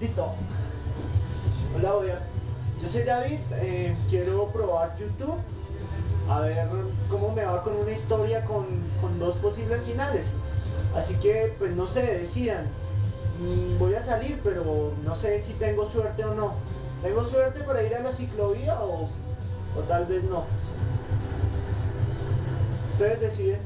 Listo. Hola, Oya. Yo soy David, eh, quiero probar YouTube, a ver cómo me va con una historia con, con dos posibles finales. Así que, pues no sé, decidan. Mm, voy a salir, pero no sé si tengo suerte o no. ¿Tengo suerte para ir a la ciclovía o, o tal vez no? Ustedes deciden.